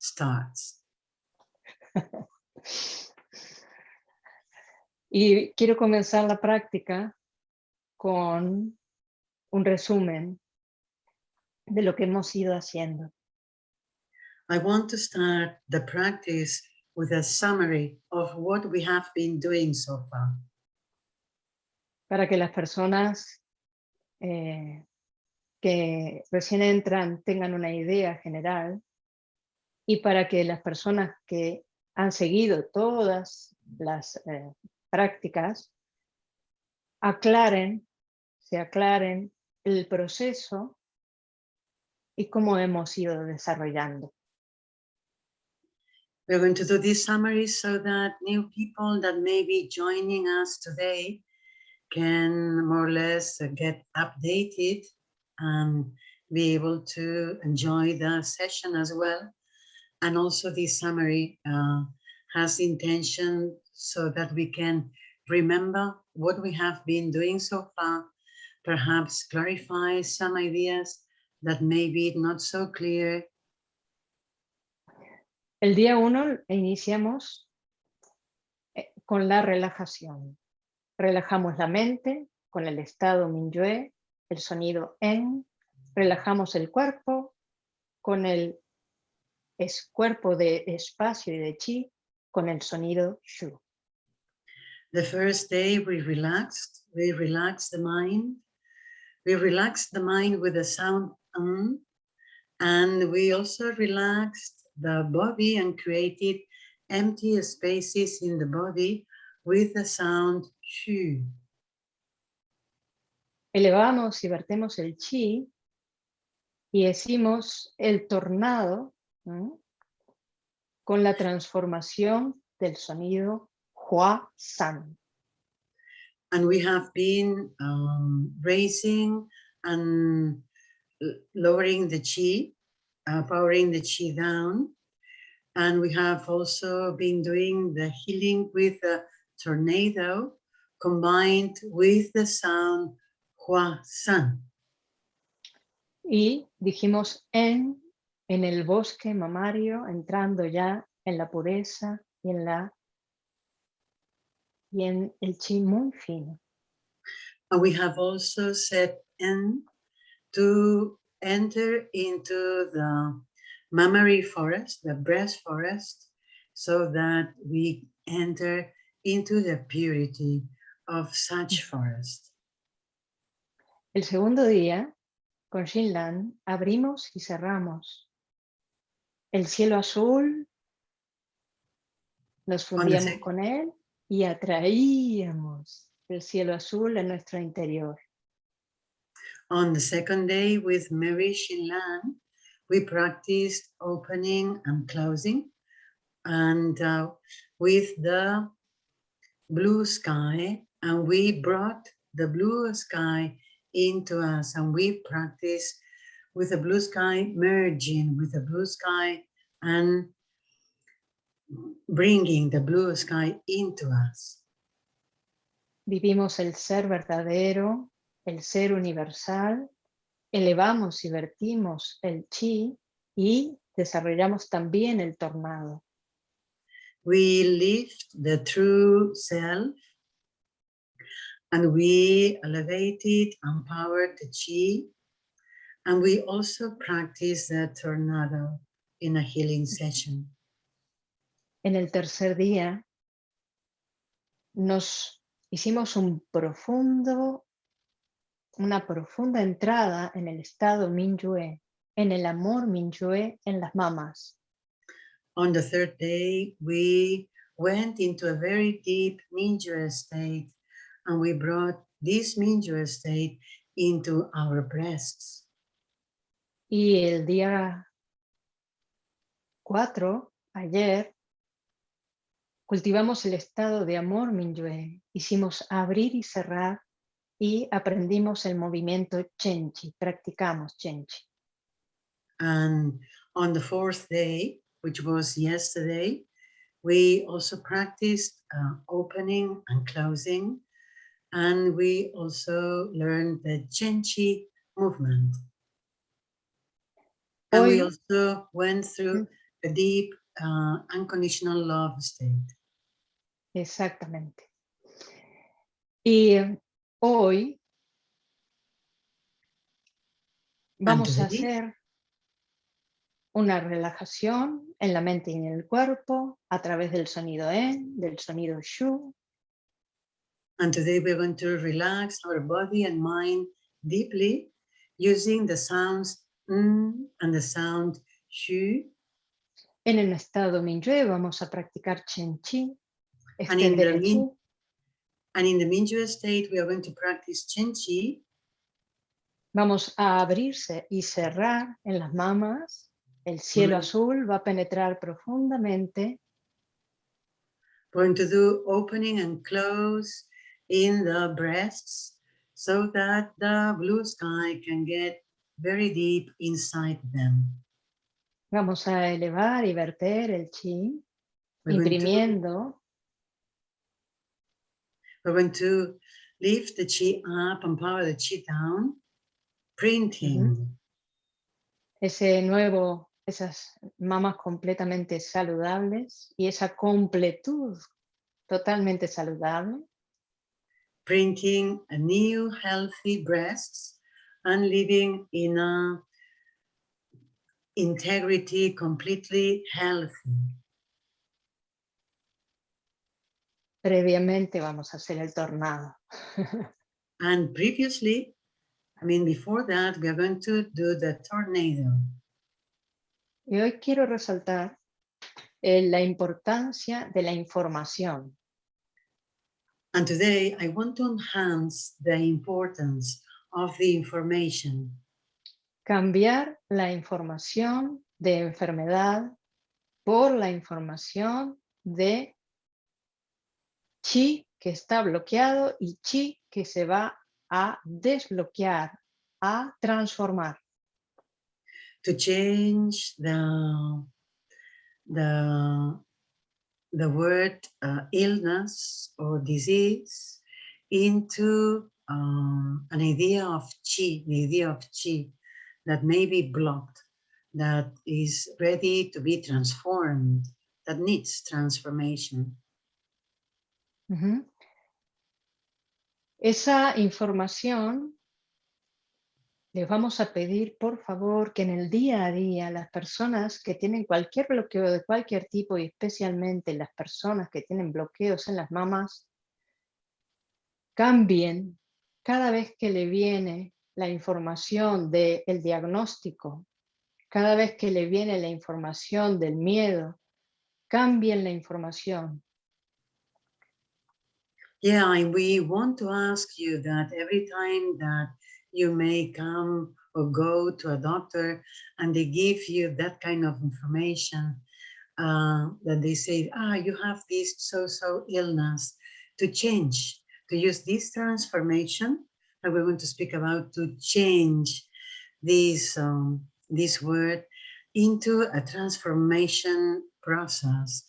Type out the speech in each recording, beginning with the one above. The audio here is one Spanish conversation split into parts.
starts. y quiero comenzar la práctica con un resumen de lo que hemos ido haciendo. I want to start the practice with a summary of what we have been doing so far. Para que las personas eh, que recién entran tengan una idea general y para que las personas que han seguido todas las eh, prácticas aclaren, se aclaren el proceso y cómo hemos ido desarrollando. We're going to do this summary so that new people that may be joining us today can more or less get updated and be able to enjoy the session as well. And also this summary uh, has intention so that we can remember what we have been doing so far, perhaps clarify some ideas that may be not so clear El día uno iniciamos eh, con la relajación. Relajamos la mente con el estado Minyue, el sonido En. Relajamos el cuerpo con el es cuerpo de espacio y de Chi con el sonido Shu. The first day we relaxed, we relaxed the mind. We relaxed the mind with the sound um, and we also relaxed the body and created empty spaces in the body with the sound shu. Elevamos y vertemos el chi y decimos el tornado con la transformación del sonido hua san. And we have been um, raising and lowering the chi uh, powering the chi down. And we have also been doing the healing with the tornado combined with the sound Hua San. Y dijimos en, en el bosque mamario, entrando ya en la pureza y en la y en el chi muy fino. And we have also said en to enter into the mammary forest, the breast forest, so that we enter into the purity of such forest. El segundo día, con Shinlan, abrimos y cerramos el cielo azul, nos fundíamos con él y atraíamos el cielo azul en nuestro interior. On the second day with Mary Shinlan, we practiced opening and closing and uh, with the blue sky and we brought the blue sky into us and we practice with a blue sky merging with a blue sky and bringing the blue sky into us. Vivimos el ser verdadero el ser universal, elevamos y vertimos el chi y desarrollamos también el tornado. We lift the true self and we elevated, empowered the chi and we also practice the tornado in a healing session. En el tercer día nos hicimos un profundo una profunda entrada en el estado Minyue, en el amor Minyue en las mamas. On the third day, we went into a very deep Minyue state and we brought this Minyue state into our breasts. Y el día 4, ayer, cultivamos el estado de amor Minyue. Hicimos abrir y cerrar y aprendimos el movimiento Chenchi, practicamos Chenchi. And on the fourth day, which was yesterday, we also practiced uh, opening and closing, and we also learned the Chenchi movement. And we also went through a deep uh, unconditional love state. Exactamente. Y hoy vamos a hacer una relajación en la mente y en el cuerpo a través del sonido en, del sonido shu, And today we're going to relax our body and mind deeply using the sounds mm and the sound shu. En el estado Minyue vamos a practicar Chen Chi, And in the Min- Chi, And in the Mingyue state, we are going to practice Chen Chi. vamos a abrirse y cerrar en las mamas, el cielo azul va a penetrar profundamente going to do opening and close in the breasts so that the blue sky can get very deep inside them. Vamos a elevar y verter el chi, We're going to, imprimiendo we're going to lift the chi up and power the chi down, printing. ese nuevo, esas mamas completamente saludables y esa completud totalmente saludable, printing a new healthy breasts and living in a integrity completely healthy. previamente vamos a hacer el tornado. And previously, I mean, before that, we are going to do the tornado. Y hoy quiero resaltar eh, la importancia de la información. And today I want to enhance the importance of the information, Cambiar la información de enfermedad por la información de chi que está bloqueado y chi que se va a desbloquear, a transformar. to change the, the, the word uh, illness or disease into um, an idea of chi, the idea of chi that may be blocked, that is ready to be transformed, that needs transformation. Esa información les vamos a pedir, por favor, que en el día a día las personas que tienen cualquier bloqueo de cualquier tipo y especialmente las personas que tienen bloqueos en las mamas, cambien cada vez que le viene la información del diagnóstico, cada vez que le viene la información del miedo, cambien la información. Yeah, and we want to ask you that every time that you may come or go to a doctor and they give you that kind of information, uh, that they say, ah, you have this so-so illness, to change, to use this transformation that we're going to speak about to change this, um, this word into a transformation process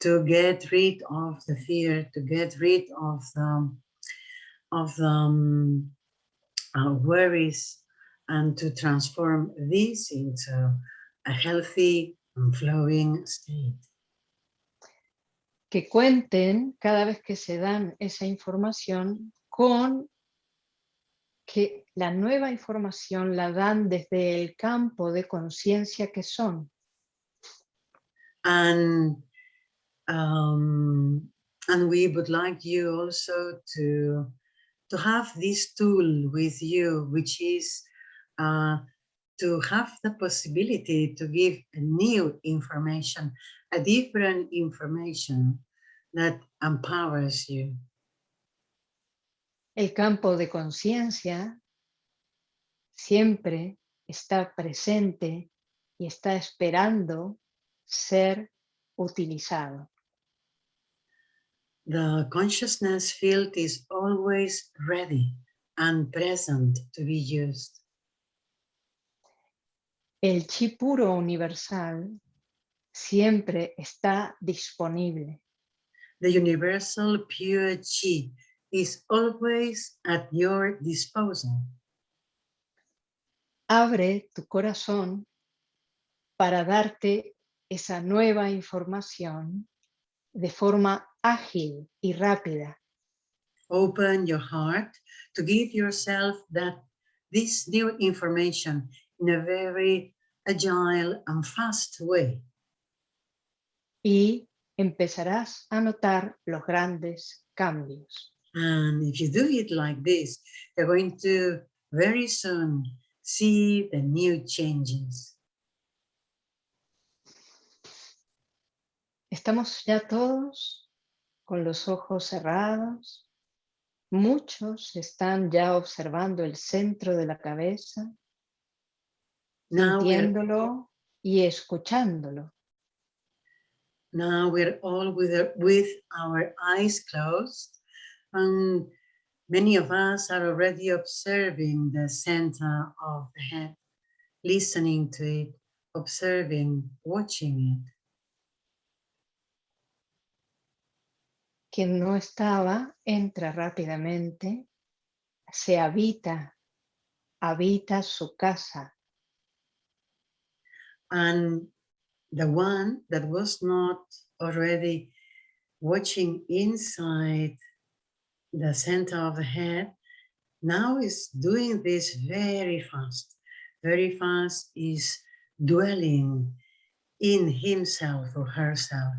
to get rid of the fear, to get rid of the, of the um, uh, worries, and to transform this into a healthy and flowing state. Que cuenten cada vez que se dan esa información con que la nueva información la dan desde el campo de conciencia que son. And um, and we would like you also to to have this tool with you, which is uh, to have the possibility to give a new information, a different information that empowers you. El campo de conciencia siempre está presente y está esperando ser utilizado. The consciousness field is always ready and present to be used. El chi puro universal siempre está disponible. The universal pure chi is always at your disposal. Abre tu corazón para darte esa nueva información de forma ágil y rápida. Open your heart to give yourself that this new information in a very agile and fast way. Y empezarás a notar los grandes cambios. And if you do it like this, you're going to very soon see the new changes. Estamos ya todos con los ojos cerrados. Muchos están ya observando el centro de la cabeza, sintiéndolo y escuchándolo. now we're all with, with our eyes closed and many of us are already observing the center of the head, listening to it, observing, watching it. Quien no estaba, entra rápidamente, se habita, habita su casa, And the one that was not already watching inside the center of the head now is doing this very fast. Very fast is dwelling in himself or herself,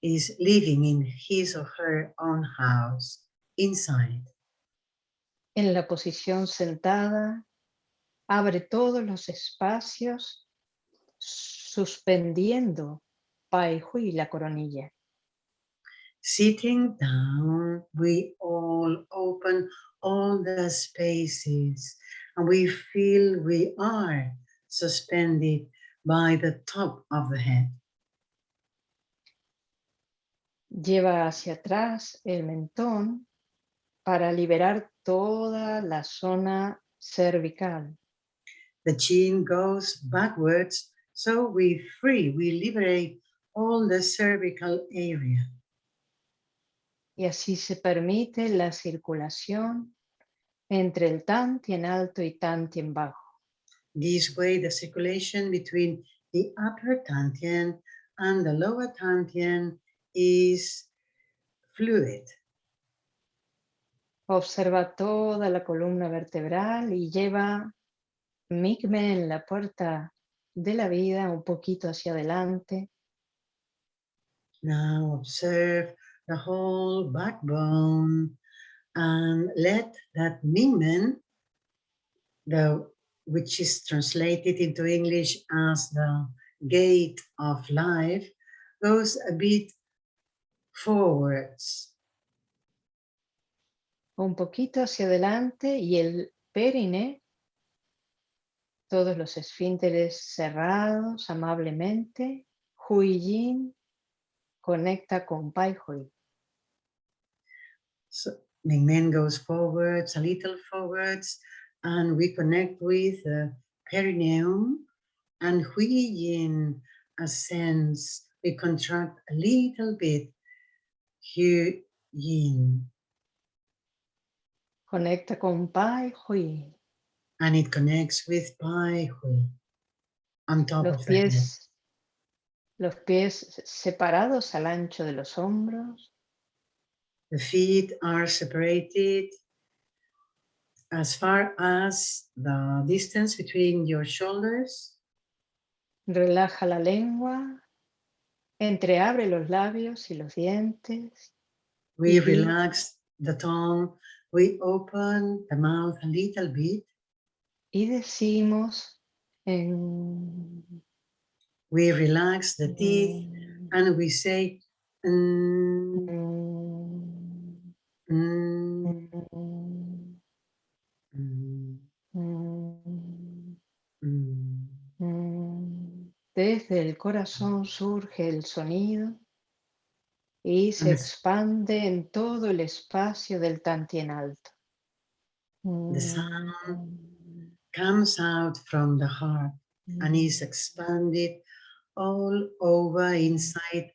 is living in his or her own house inside. en la posición sentada, abre todos los espacios, suspendiendo Pai Hui la coronilla. Sitting down, we all open all the spaces and we feel we are suspended by the top of the head. Lleva hacia atrás el mentón para liberar toda la zona cervical. The chin goes backwards, so we free, we liberate all the cervical area. Y así se permite la circulación entre el tantien alto y tantien bajo. This way, the circulation between the upper dantian and the lower dantian is fluid. Observa toda la columna vertebral y lleva Migme en la puerta de la vida un poquito hacia adelante. Now observe the whole backbone and let that Mingmen, the, which is translated into English as the gate of life, goes a bit forwards. un poquito hacia adelante y el perine, todos los esfínteres cerrados amablemente, Hui Yin conecta con Pai Hui. So Mingmen goes forwards, a little forwards, and we connect with the perineum and Hui Yin ascends. We contract a little bit. Hu Yin. Conecta con Pai Hui. And it connects with Pai Hui on top Los of the head. los pies separados al ancho de los hombros. The feet are separated as far as the distance between your shoulders. Relaja la lengua. Entreabre los labios y los dientes. We relax the tongue. We open the mouth a little bit. Y decimos en... We relax the teeth and we say, mm, mm, mm. Desde el corazón surge el sonido y se expande en todo el espacio del tantien alto. The sound comes out from the heart and is expanded all over inside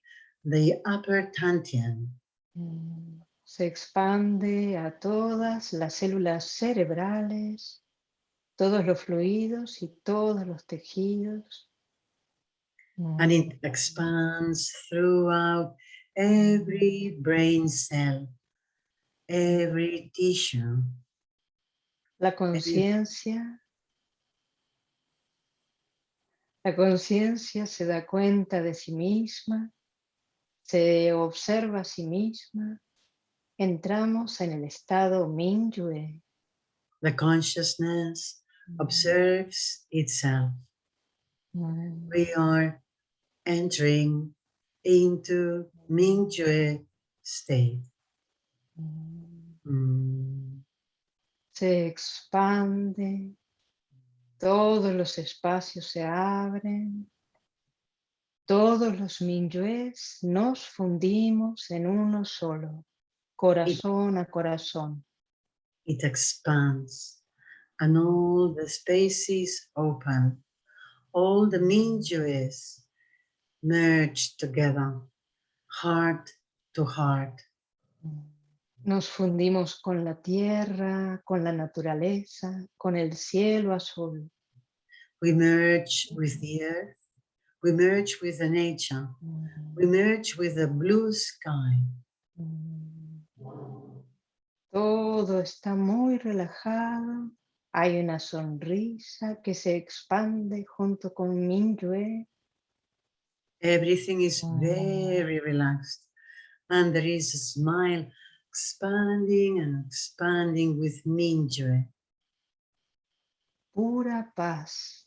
the upper dantian. Mm, Se expande a todas las células cerebrales, todos los fluidos y todos los tejidos. and it expands throughout every brain cell, every tissue. La conciencia La conciencia se da cuenta de sí misma, se observa a sí misma. Entramos en el estado Mingyue. The consciousness observes itself. Mm. We are entering into Mingyue state. Mm. Se expande, todos los espacios se abren, todos los minyues nos fundimos en uno solo, corazón a corazón. It expands and all the spaces open. All the Mingyues merge together, heart to heart. Nos fundimos con la tierra, con la naturaleza, con el cielo azul. We merge with the earth. We merge with the nature. We merge with the blue sky. Todo está muy relajado. Hay una sonrisa que se expande junto con Minyue. Everything is mm. very relaxed. And there is a smile expanding and expanding with Mingyue. Pura paz.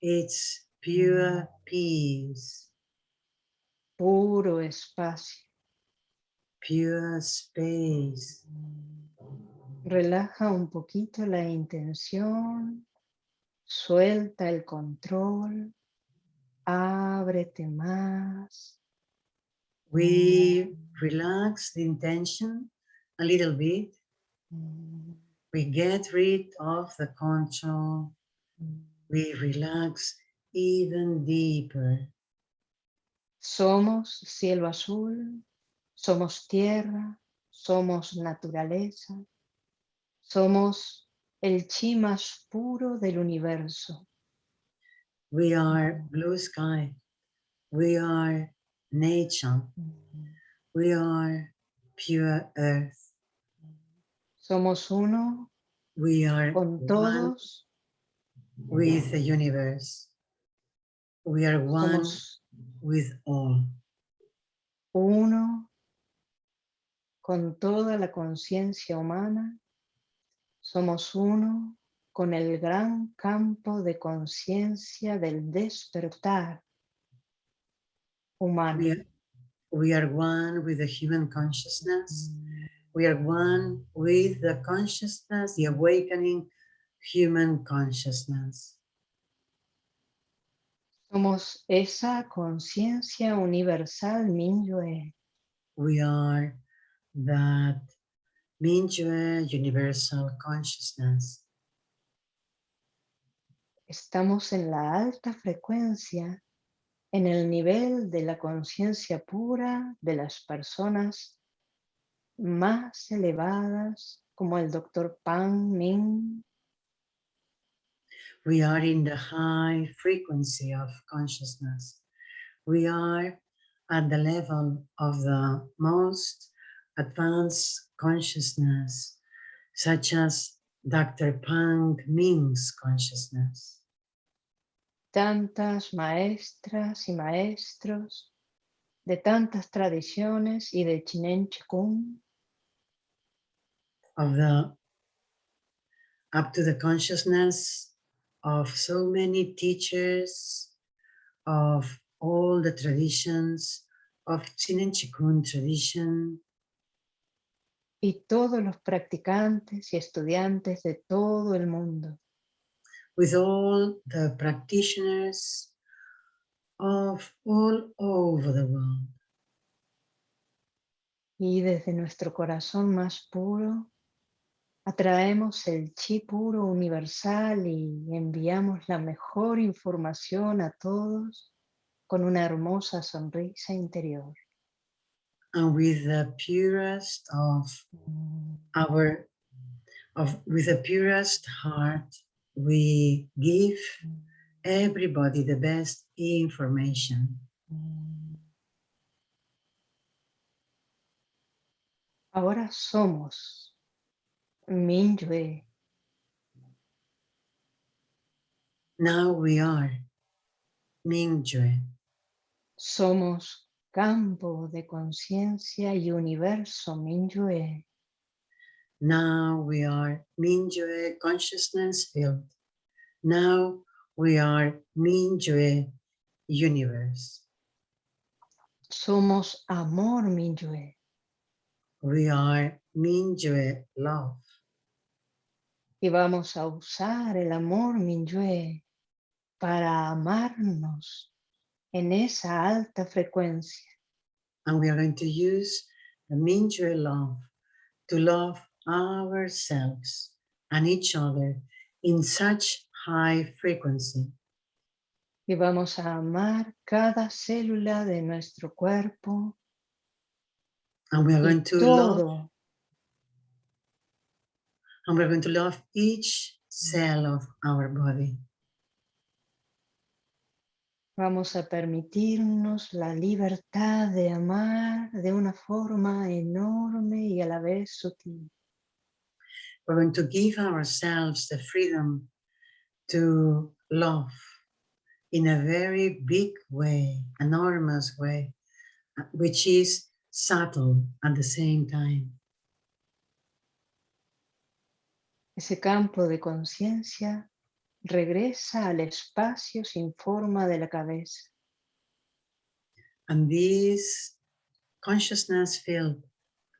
It's pure mm. peace, Puro espacio. pure space. Relaja un poquito la intención. Suelta el control. Ábrete más. We mm. relax the intention a little bit. Mm. We get rid of the control. We relax even deeper. Somos cielo azul, somos tierra, somos naturaleza, somos el chi más puro del universo. We are blue sky. We are nature. We are pure earth. Somos uno We are con one todos, with the universe. We are one somos with all. uno con toda la conciencia humana, somos uno con el gran campo de conciencia del despertar humano. We are, we are one with the human consciousness. We are one with the consciousness, the awakening human consciousness. Somos esa conciencia universal Minyue. We are that Mingyue universal consciousness. Estamos en la alta frecuencia, en el nivel de la conciencia pura de las personas más elevadas, como el doctor Pan Ning, We are in the high frequency of consciousness. We are at the level of the most advanced consciousness, such as Dr. Pang Ming's consciousness. tantas maestras y maestros de tantas tradiciones y de Chinen Chikung, of the up to the consciousness of so many teachers of all the traditions of Chinen Chikun tradition y todos los practicantes y estudiantes de todo el mundo. with all the practitioners of all over the world. Y desde nuestro corazón más puro, atraemos el chi puro universal y enviamos la mejor información a todos con una hermosa sonrisa interior. and with the purest of our of with the purest heart we give everybody the best information. Ahora somos Minyue. Now we are Mingyue. Somos campo de conciencia y universo Minyue. Now we are Mingyue consciousness field. Now we are Mingyue universe. Somos amor Minyue. We are Mingyue love. Y vamos a usar el amor Minyue para amarnos en esa alta frecuencia. And we are going to use the Mingyue love to love ourselves and each other in such high frequency. Y vamos a amar cada célula de nuestro cuerpo And we are going to love and we're going to love each cell of our body. Vamos a permitirnos la libertad de amar de una forma enorme y a la vez sutil. We're going to give ourselves the freedom to love in a very big way, enormous way, which is subtle at the same time. Ese campo de conciencia regresa al espacio sin forma de la cabeza. And this consciousness field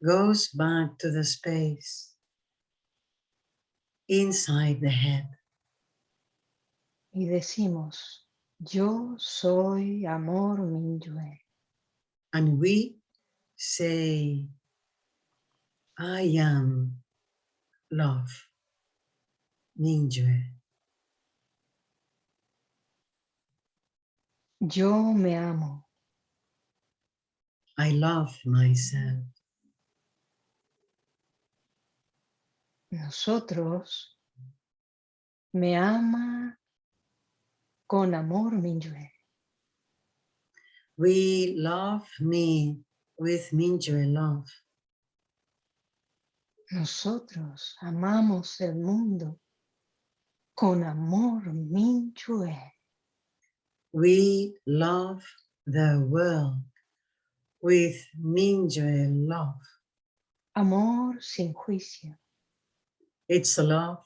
goes back to the space inside the head. Y decimos, yo soy amor Minyue. And we say, I am love, Ninjue. Yo me amo. I love myself. Nosotros me ama con amor Minyue. We love me with Minjue love. Nosotros amamos el mundo con amor Minyue. We love the world with Minjue love. Amor sin juicio. It's a love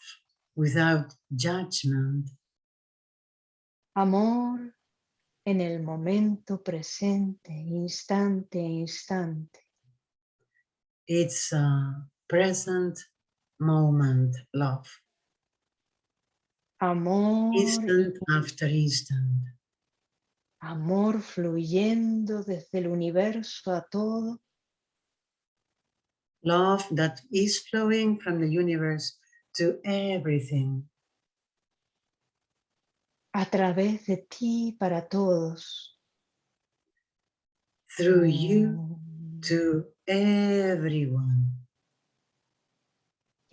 without judgment. Amor en el momento presente, instante a instante. It's a present moment love, Amor, instant after instant. amor fluyendo desde el universo a todo Love that is flowing from the universe to everything. a través de ti para todos. Through you Mm. to everyone.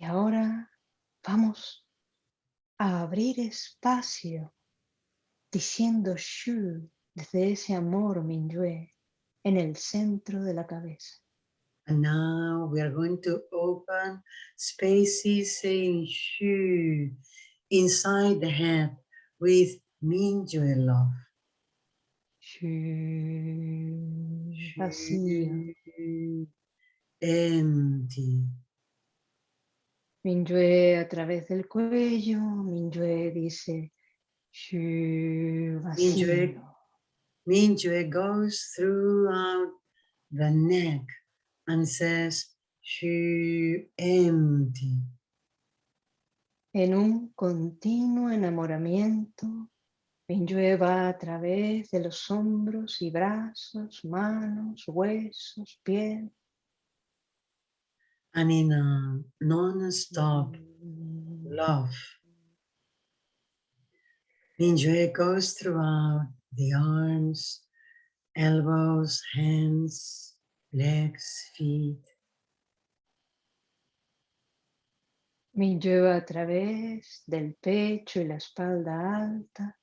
Y ahora vamos a abrir espacio diciendo Shu desde ese amor Minyue en el centro de la cabeza. And now we are going to open spaces saying Shu inside the head with Minjue love. Shu vacío. Shu, Empty. Minyue a través del cuello. Minyue dice Shu vacío. Minjue goes throughout the neck and says Shu empty. En un continuo enamoramiento, Minyue va a través de los hombros y brazos, manos, huesos, piel. And in a non-stop love. Minjue goes throughout the arms, elbows, hands, legs, feet. Minyue va a través del pecho y la espalda alta,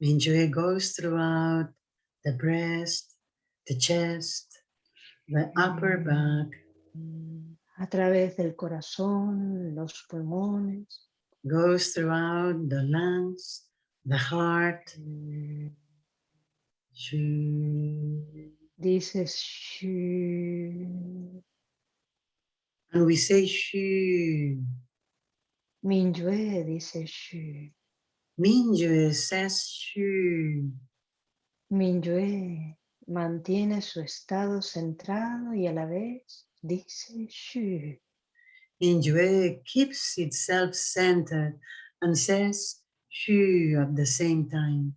Mingyue goes throughout the breast, the chest, the upper back, a través del corazón, los pulmones, goes throughout the lungs, the heart. Shu. dices shu, And we say shu. Minyue dice shu, Mingyue says shu. Minyue mantiene su estado centrado y a la vez dice shu. Mingyue keeps itself centered and says shu at the same time.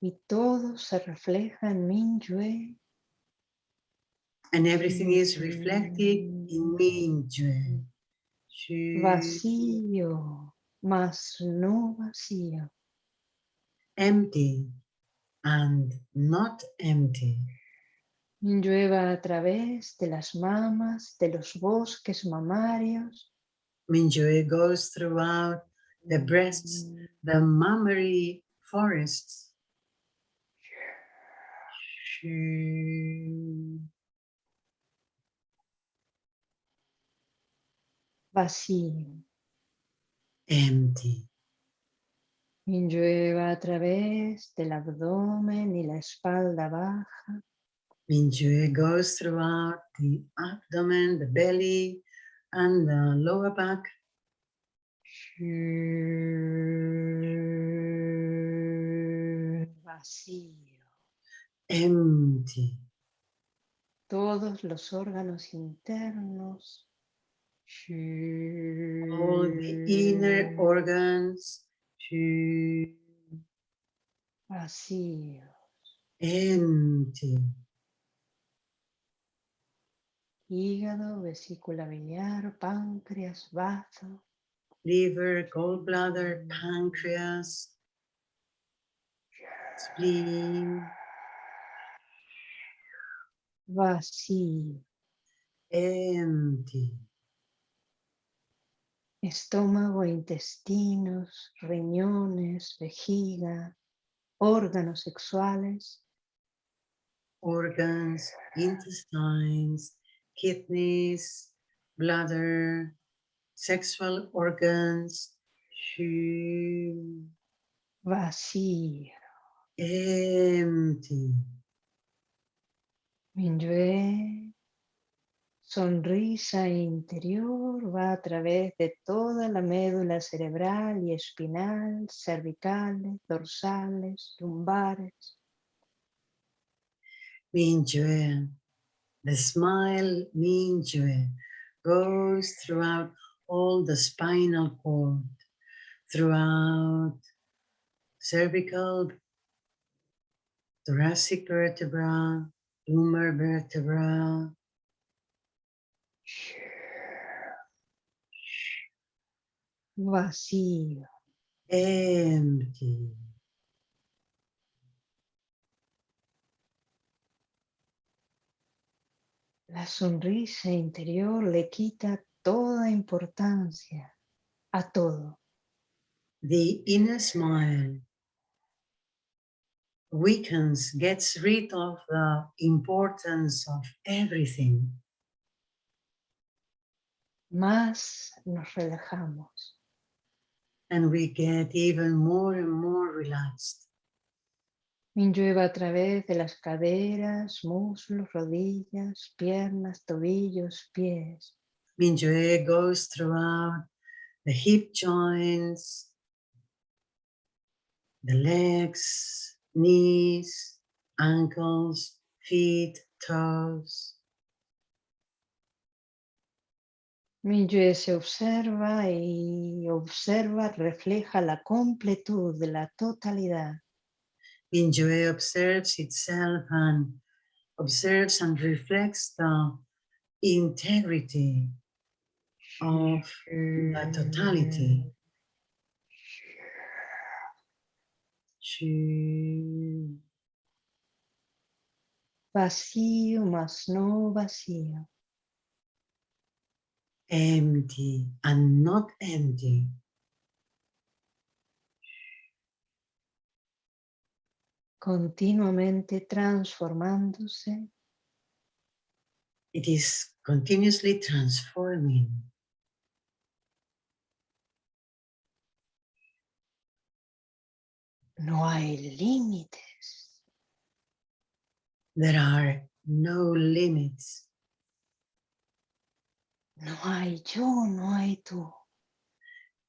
Y todo se refleja en Minyue And everything is reflected in Mingyue. Vacío, más no vacío. Empty and not empty. Llueva a través de las mamas, de los bosques mamarios, Mingyue goes throughout the breasts, the mammary forests. Vacío. Empty. Llueva a través del abdomen y la espalda baja, Mingyue goes throughout the abdomen, the belly, and the lower back. vacío. Empty. Todos los órganos internos. All the inner organs. Vacío. Empty. Hígado, vesícula biliar, páncreas, bazo, liver, gallbladder, pancreas, spleen, vacío. empty. Estómago, intestinos, riñones, vejiga, órganos sexuales, Organs, intestines, kidneys, bladder, sexual organs, vacío. empty. Minyue, sonrisa interior va a través de toda la médula cerebral y espinal, cervicales, dorsales, lumbares, Mingyue, the smile Mingyue goes throughout all the spinal cord, throughout cervical, thoracic vertebra, lumbar vertebra, vacío. empty. La sonrisa interior le quita toda importancia a todo. The inner smile weakens, gets rid of the importance of everything. Más nos relajamos. And we get even more and more relaxed. Llueva a través de las caderas, muslos, rodillas, piernas, tobillos, pies. Mingyue goes throughout the hip joints, the legs, knees, ankles, feet, toes. Minyue se observa y observa, refleja la completud de la totalidad. Mingyue observes itself and observes and reflects the integrity of the totality. Vacío más no vacío. empty and not empty. Continuamente transformándose It is continuously transforming. No hay límites. There are no limits. No hay yo, no hay tú.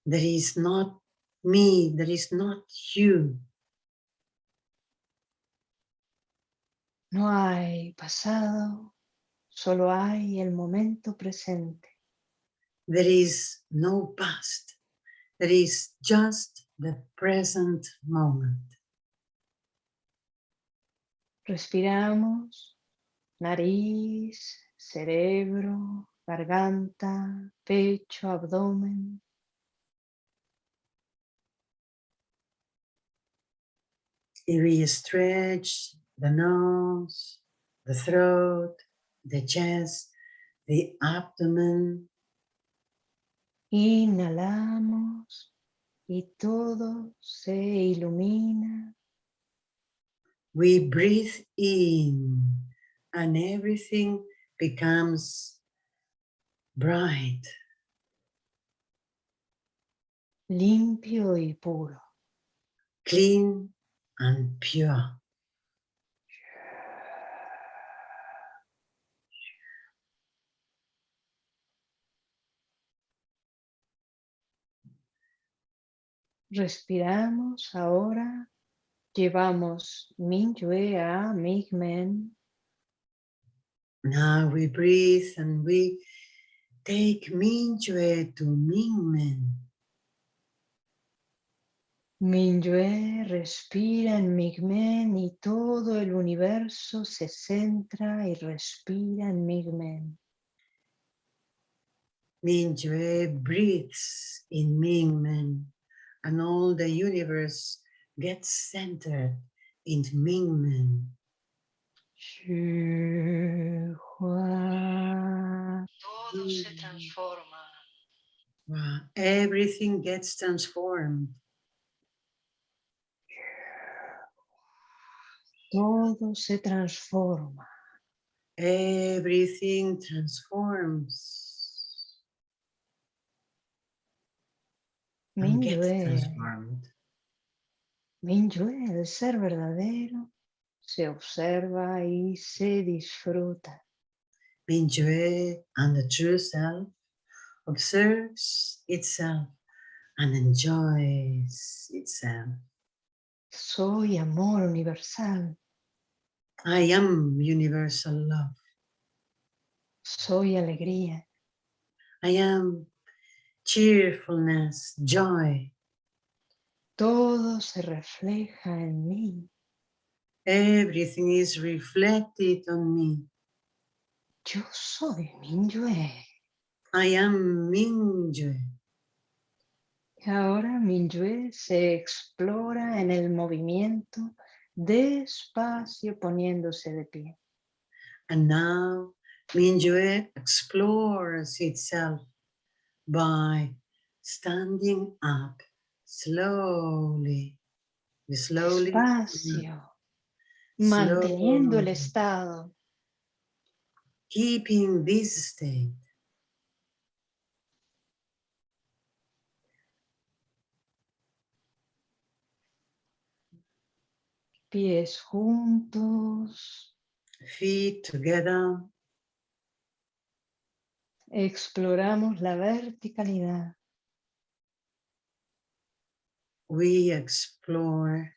There is not me, there is not you. No hay pasado, solo hay el momento presente. There is no past. There is just the present moment. Respiramos, nariz, cerebro, garganta, pecho, abdomen. If we stretch the nose, the throat, the chest, the abdomen, Inhalamos y todo se ilumina. we breathe in and everything becomes bright, limpio y puro. clean and pure. Respiramos ahora, llevamos Minyue a Migmen, Now we breathe and we take Mingyue to Mingmen. Minyue respira en Migmen y todo el universo se centra y respira en Migmen. Mingyue breathes in Mingmen and all the universe gets centered in Mingmen. Xue Hua. Todo se transforma. Wow, everything gets transformed. Todo se transforma. Everything transforms. Gets Minyue. Minyue, el ser verdadero, se observa y se disfruta. Mingyue and the true self observes itself and enjoys itself. Soy amor universal. I am universal love. Soy alegría. I am cheerfulness, joy. Todo se refleja en mí. Everything is reflected on me. Yo soy Minyue. I am Mingyue. Y ahora Minyue se explora en el movimiento despacio poniéndose de pie. And now Mingyue explores itself by standing up slowly, slowly, Despacio. Manteniendo el slowly, estado. keeping this state. Pies juntos. Feet together, Exploramos la verticalidad. we explore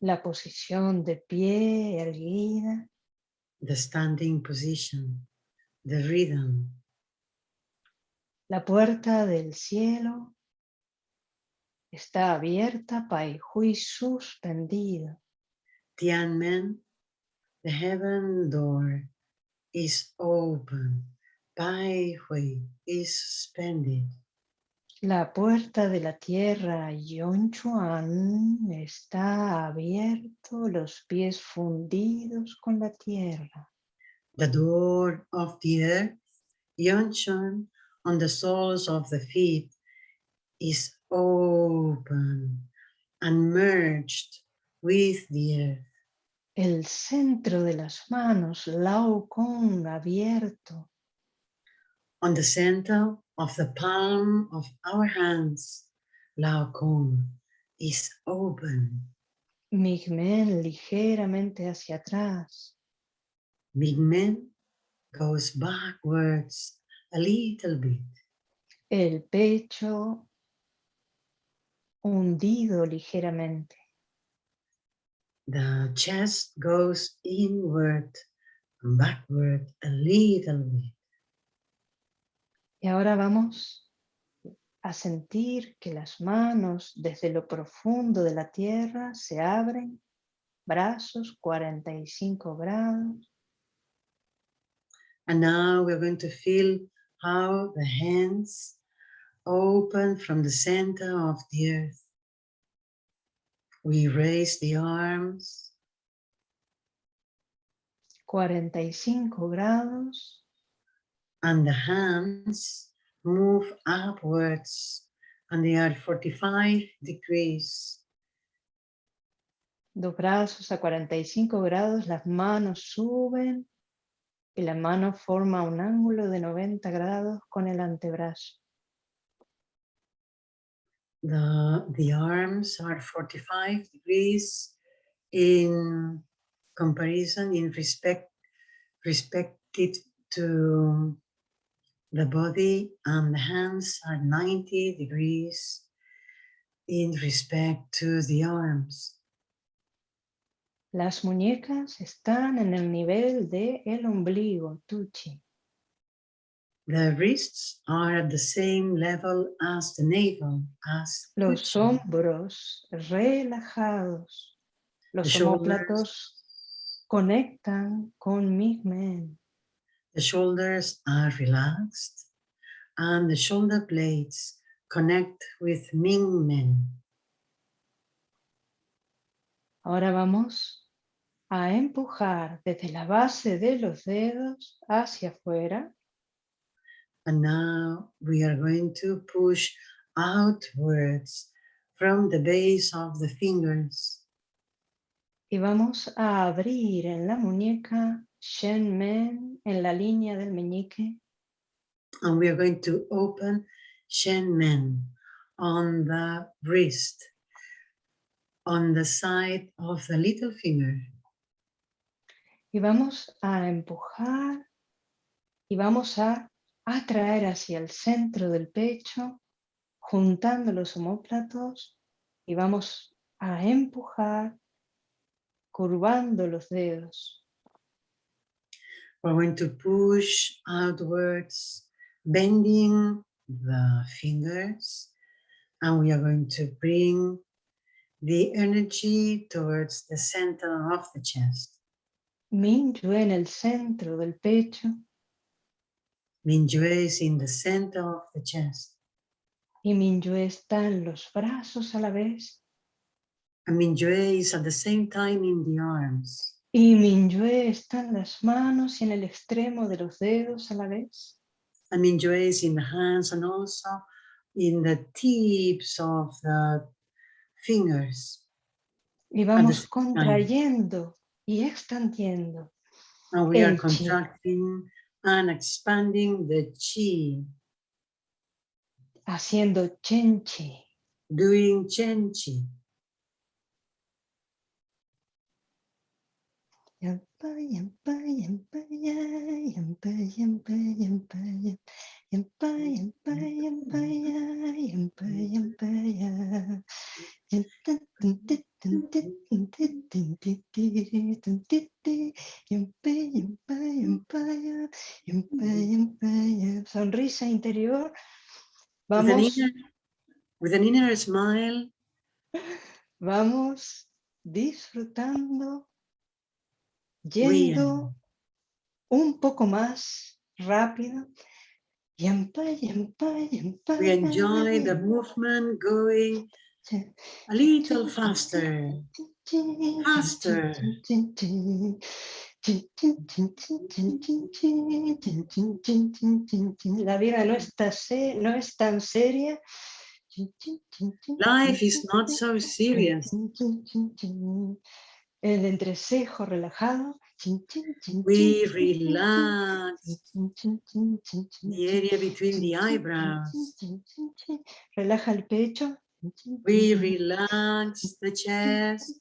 La posición de pie erguida. the standing position, the rhythm, La puerta del cielo está abierta, Pai Hui suspendido. Tianmen, the heaven door is open. Pai Hui is suspended. La puerta de la tierra Yonchuan está abierto, los pies fundidos con la tierra. The door of the earth, Yonchon, on the soles of the feet, is open and merged with the earth. El centro de las manos, Lao Kong abierto. On the center of the palm of our hands, Lao Kong is open. Migmen ligeramente hacia atrás. Big Man goes backwards a little bit. El pecho hundido ligeramente. The chest goes inward and backward a little bit. Y ahora vamos a sentir que las manos desde lo profundo de la tierra se abren, brazos 45 grados. And now we're going to feel how the hands open from the center of the earth. We raise the arms 45 grados. and the hands move upwards and they are 45 degrees. Dos brazos a 45 grados, las manos suben y la mano forma un ángulo de 90 grados con el antebrazo. The, the arms are 45 degrees in comparison, in respect, respected to the body and the hands are 90 degrees in respect to the arms. Las muñecas están en el nivel de el ombligo, tuchi. The wrists are at the same level as the navel, as Los hombros relajados. Los The shoulders. omóplatos conectan con Migmen. The shoulders are relaxed and the shoulder blades connect with Ming Men. Ahora vamos a empujar desde la base de los dedos hacia afuera And now we are going to push outwards from the base of the fingers. y vamos a abrir en la muñeca Shen Men en la línea del meñique And we are going to open Shen Men on the wrist, on the side of the little finger. y vamos a empujar y vamos a atraer hacia el centro del pecho juntando los omóplatos y vamos a empujar curvando los dedos. We're going to push outwards, bending the fingers, and we are going to bring the energy towards the center of the chest. Minyu en el centro del pecho Mingyue is in the center of the chest, y Minyu está en los brazos a la vez and Mingyue is at the same time in the arms, y Minyu está en las manos y en el extremo de los dedos a la vez. and Mingyue is in the hands and also in the tips of the fingers. Y vamos contrayendo y extendiendo. And we are El chi. contracting and expanding the chi, haciendo chenchi. doing chen chi. Yampa, yampa, yampa, ya, yampa, yampa, yampa, ya. Yampa, yampa, yampa, ya, yampa, yampa, ya. Yampa, tun, ti, tun, ti, Sonrisa interior. With an, Vamos, inner, with an inner smile, vamos disfrutando, yendo un poco más rápido. We enjoy the movement going a little faster. faster. La vida no, está se- no es tan seria. Life is not so serious. El entrecejo relajado. We relax the area between the eyebrows. Relaja el pecho. We relax the chest.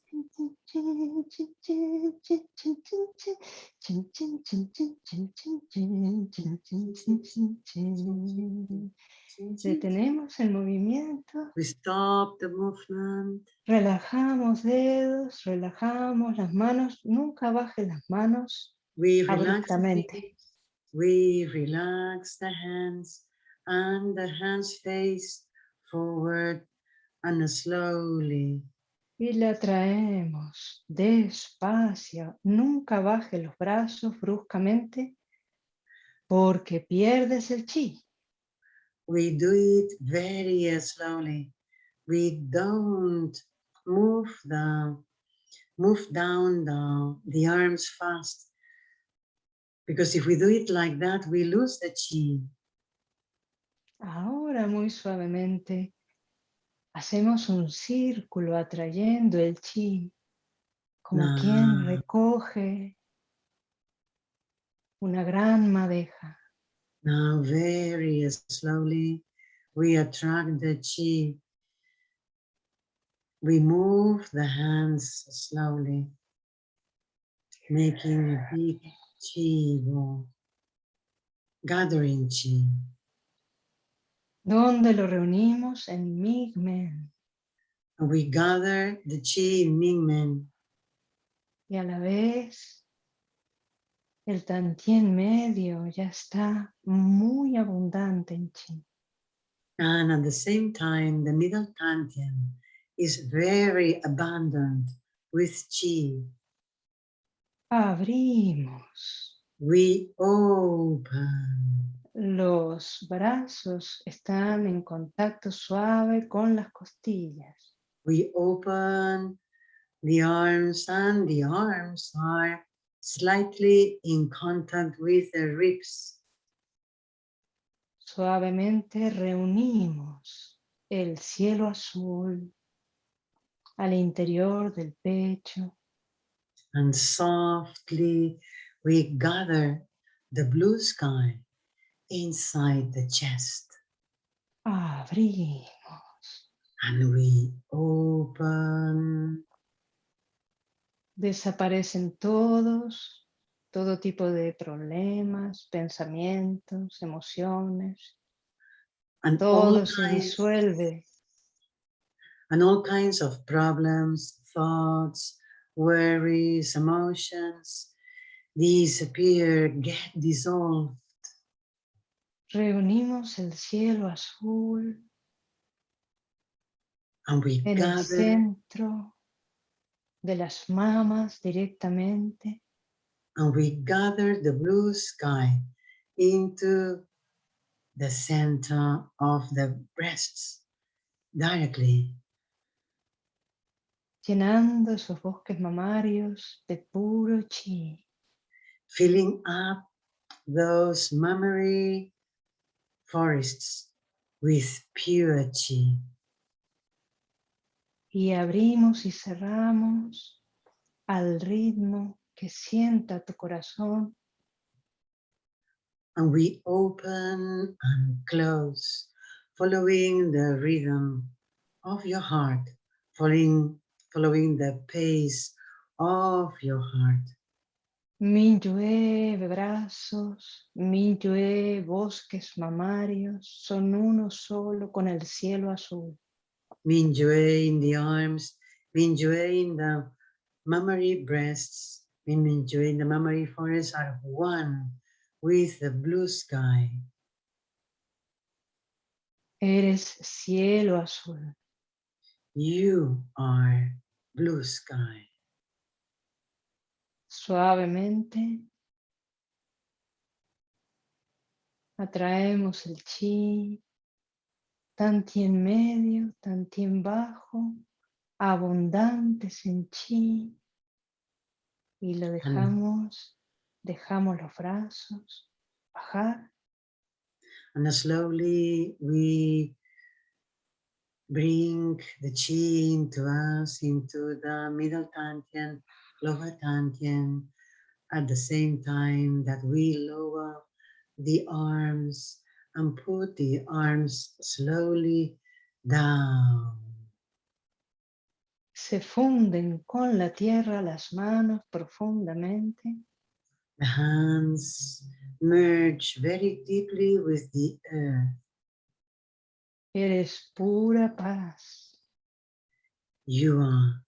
Detenemos el movimiento, We stop the movement. relajamos dedos, relajamos las manos, nunca baje las manos We relax the. We relax the hands and the hands face forward and slowly. Y la traemos despacio, nunca baje los brazos bruscamente porque pierdes el chi. We do it very slowly. We don't move the move down the, the arms fast. Because if we do it like that, we lose the chi. Ahora muy suavemente hacemos un círculo atrayendo el chi, como quien Ah. recoge una gran madeja. Now very slowly, we attract the chi. We move the hands slowly, making a big chi ball, gathering chi. Donde lo reunimos en Migmen we gather the chi in Mingmen, y a la vez el tantien medio ya está muy abundante en chi. and at the same time, the middle Tantian is very abundant with chi. Abrimos. We open. Los brazos están en contacto suave con las costillas. We open the arms and the arms are slightly in contact with the ribs. Suavemente reunimos el cielo azul al interior del pecho. And softly we gather the blue sky inside the chest. Abrimos. And we open Desaparecen todos, todo tipo de problemas, pensamientos, emociones. and all Todo se kinds, disuelve and all kinds of problems, thoughts, worries, emotions disappear, get dissolved. Reunimos el cielo azul And we en el gather centro de las mamas directamente. and we gather the blue sky into the center of the breasts directly, llenando esos bosques mamarios de puro chi. filling up those mammary forests with purity. Y abrimos y cerramos al ritmo que sienta tu corazón And we open and close, following the rhythm of your heart, following, following the pace of your heart. Minyue brazos, Minyue bosques mamarios, son uno solo con el cielo azul. Minjue in the arms, Minjue in the mammary breasts, and Minjue in the mammary forests are one with the blue sky. Eres cielo azul. You are blue sky. Suavemente. Atraemos el chi, tanti en medio, tanti en bajo, abundantes en chi. Y lo dejamos, dejamos los brazos bajar. And slowly we bring the chi into us, into the middle dantian, lower dantian, at the same time that we lower the arms and put the arms slowly down. Se funden con la tierra las manos profundamente. The hands merge very deeply with the earth. Eres pura paz. You are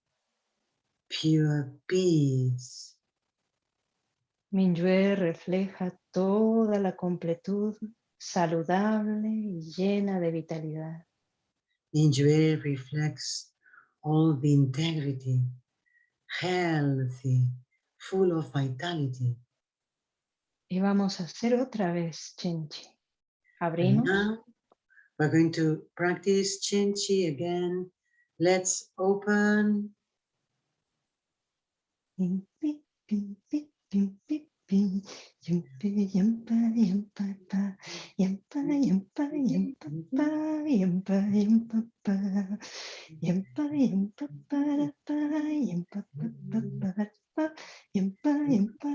pure peace. Minyue refleja toda la completud saludable y llena de vitalidad. Mingyue reflects all the integrity, healthy, full of vitality. Y vamos a hacer otra vez chenchi. Abrimos. now we're going to practice Chinchi again. Let's open. Yampa, yampa,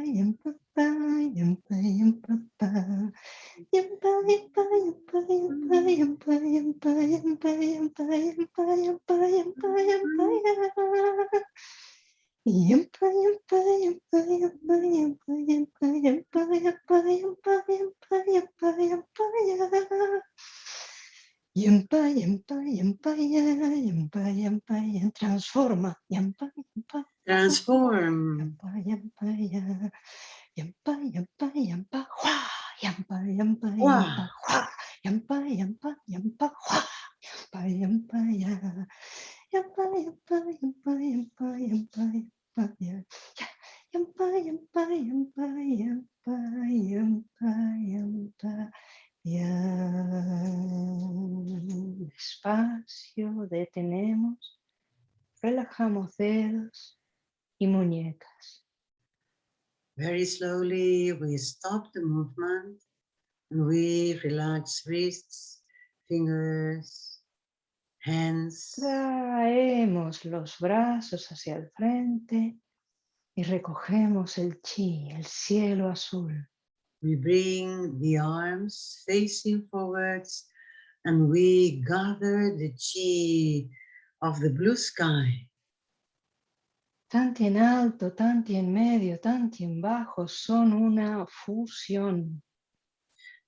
yampa, yampa, yampa, transforma. Yampa, yampa, Transform. yampa, yampa, ya. Yampa, yampa, yampa, hua. Yampa, yampa, Hua. yampa, hua. Yampa, yampa, yampa, hua. Yampa, yampa, ya. Yampa, yampa, yampa, yampa, yampa, yampa, ya. Ya. Yampa, yampa, yampa, yampa, yampa, yampa, ya. Despacio, detenemos, relajamos dedos y muñecas. Very slowly, we stop the movement and we relax wrists, fingers, hands. Traemos los brazos hacia el frente y recogemos el chi, el cielo azul. We bring the arms facing forwards and we gather the chi of the blue sky. Tanti en alto, tanti en medio, tanti en bajo son una fusión.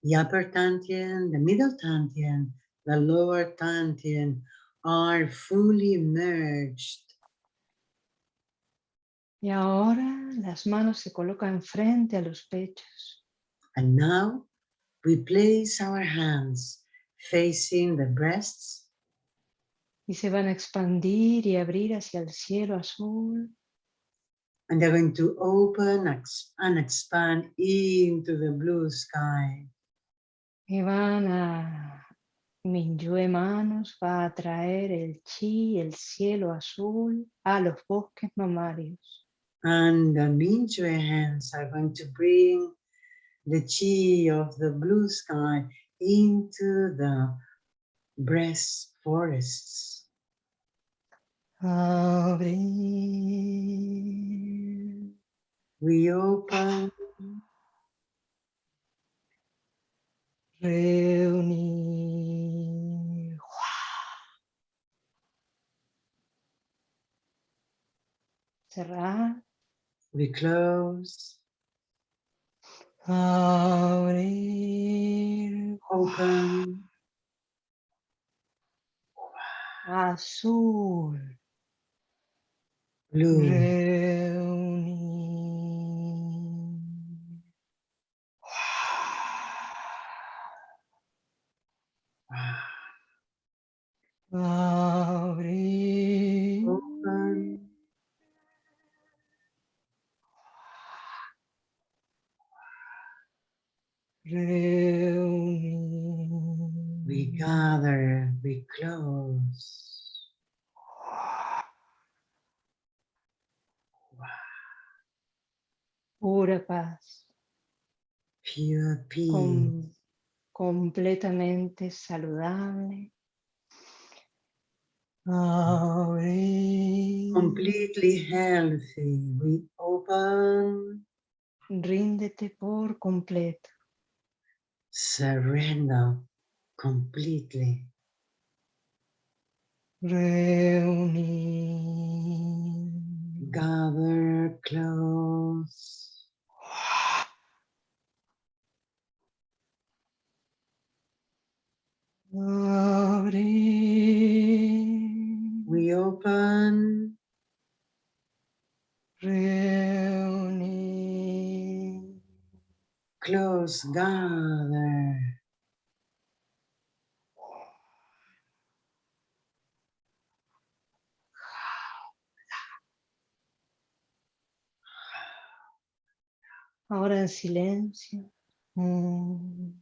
The upper dantian, the middle dantian, the lower dantian are fully merged. Y ahora las manos se colocan frente a los pechos. And now we place our hands facing the breasts y se van a expandir y abrir hacia el cielo azul and they're going to open and expand into the blue sky. y van a Minyue manos va a traer el chi, el cielo azul a los bosques mamarios. And the Mingyue hands are going to bring the chi of the blue sky into the breast forests. Abrir. We open Reunir. Cerrar. we close, Abrir. open, Azul. Blue, Reunir. Abrir. open, Reunir. we gather, we close. Pura paz. Pure peace, com- completamente saludable Abrir. completely healthy. We open, Ríndete por completo. surrender completely. Reunir. Gather close. We open, Reunir. close, gather. Ahora en silencio. Mm.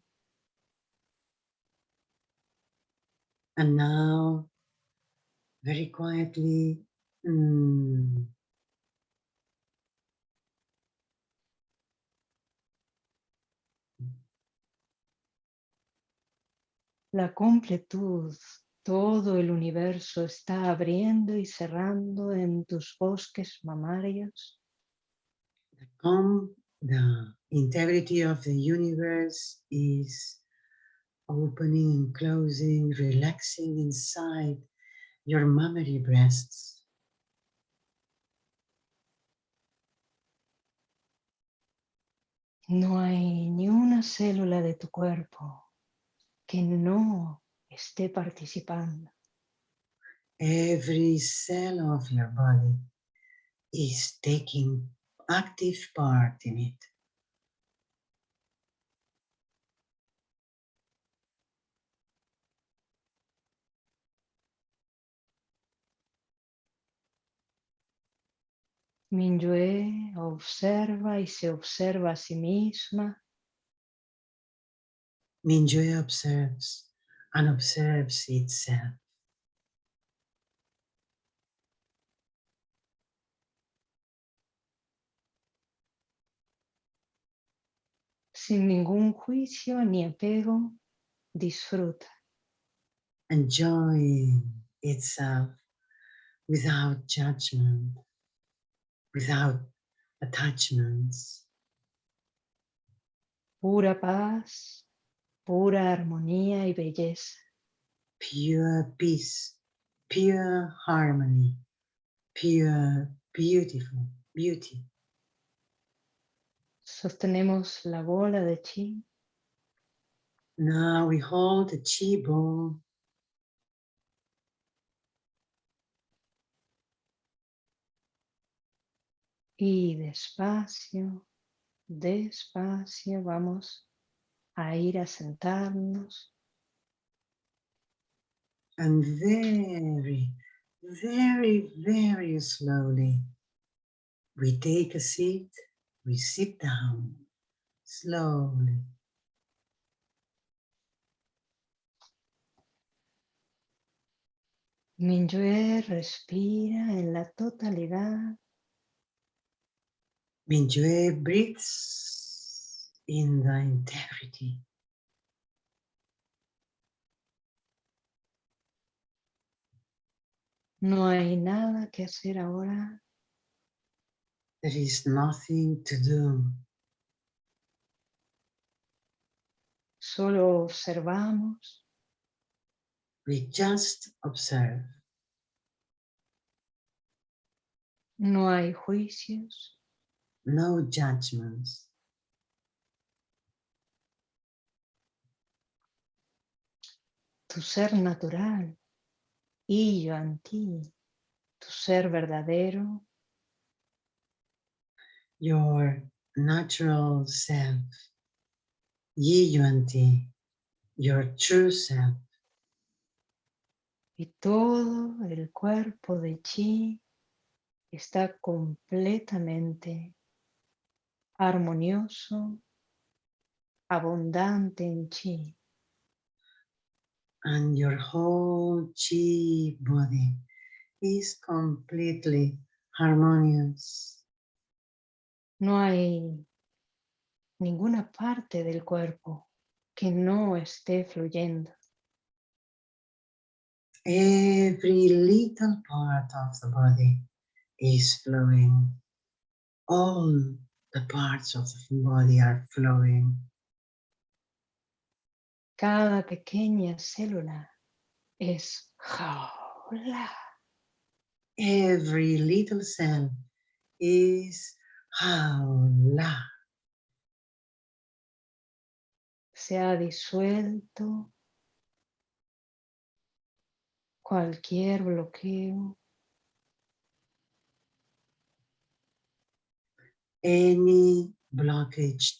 And now, very quietly, mm, La completud, todo el universo está abriendo y cerrando en tus bosques mamarios. the calm, the integrity of the universe is opening and closing, relaxing inside your mammary breasts. No hay ni una célula de tu cuerpo que no esté participando. Every cell of your body is taking active part in it. Minyue observa y se observa a sí misma Mingyue observes and observes itself. sin ningún juicio ni apego, disfruta. enjoying itself without judgment, without attachments, Pura paz, pura armonía y belleza. pure peace, pure harmony, pure beautiful beauty. Sostenemos la bola de chi Now we hold the chi ball y despacio, despacio vamos a ir a sentarnos and very, very, very slowly we take a seat, we sit down slowly. Minyue respira en la totalidad Mingyue breathes in the integrity. No hay nada que hacer ahora, There is nothing to do. solo observamos We just observe. no hay juicios, No judgments. tu ser natural y yo en ti, tu ser verdadero, Your natural self. Yi Yuan-Ti, your true self. y todo el cuerpo de chi está completamente armonioso, abundante en chi. And your whole chi body is completely harmonious. No hay ninguna parte del cuerpo que no esté fluyendo. Every little part of the body is flowing. All the parts of the body are flowing. Cada pequeña célula es jaula. Every little cell is jaula. Se ha disuelto cualquier bloqueo. Any blockage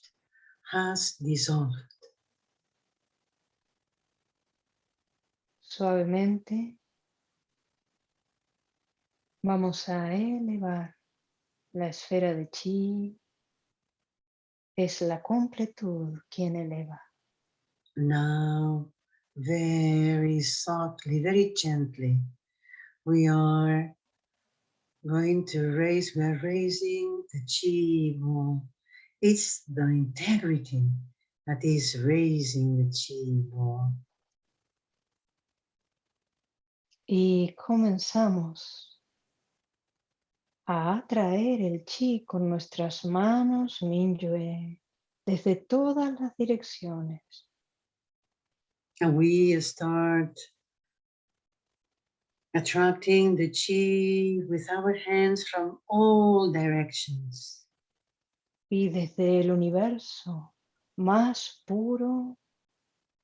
has dissolved. Suavemente vamos a elevar la esfera de chi. Es la completud quien eleva. Now, very softly, very gently, we are going to raise, we are raising the chi ball. It's the integrity that is raising the chi ball. Y comenzamos a atraer el chi con nuestras manos Minyue desde todas las direcciones. And we start attracting the chi with our hands from all directions. Y desde el universo más puro